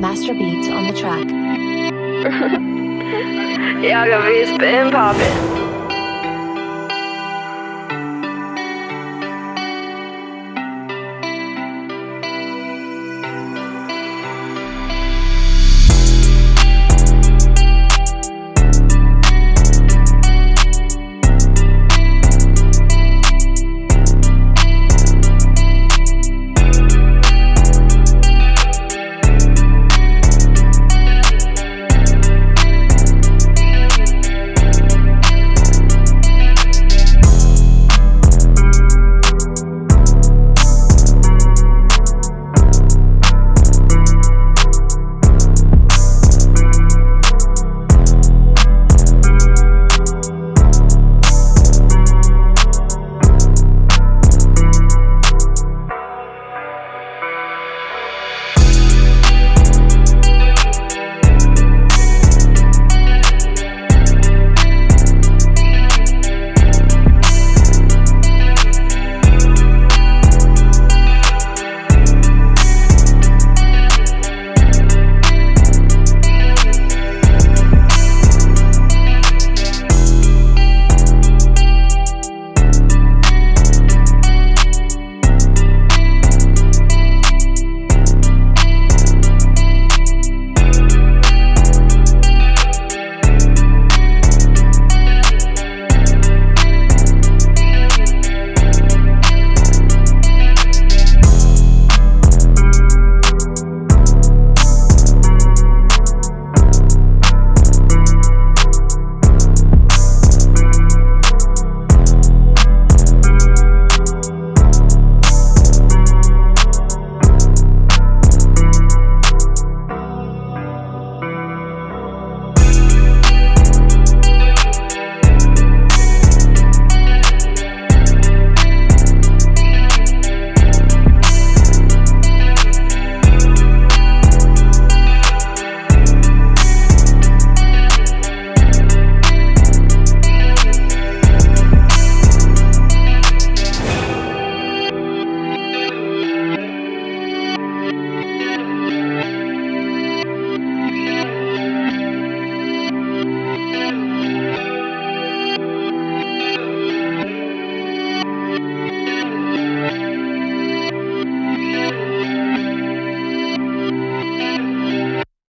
Master Beats on the track. Y'all gonna be poppin'.